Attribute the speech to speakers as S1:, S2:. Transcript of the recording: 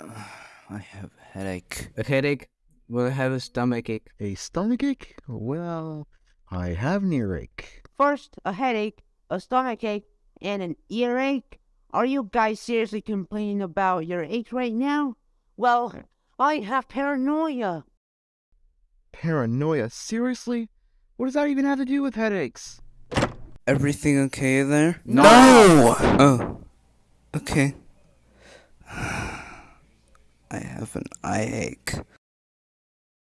S1: I have a headache.
S2: A headache? Will I have a stomach ache?
S3: A stomach ache? Well, I have an earache.
S4: First, a headache, a stomach ache, and an earache. Are you guys seriously complaining about your ache right now? Well, I have paranoia.
S3: Paranoia? Seriously? What does that even have to do with headaches?
S1: Everything okay there?
S3: No!
S1: Oh. Okay. I have an eye ache.